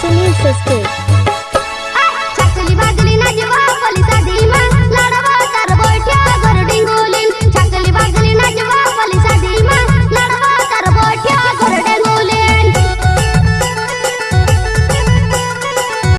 Sunil Sisters.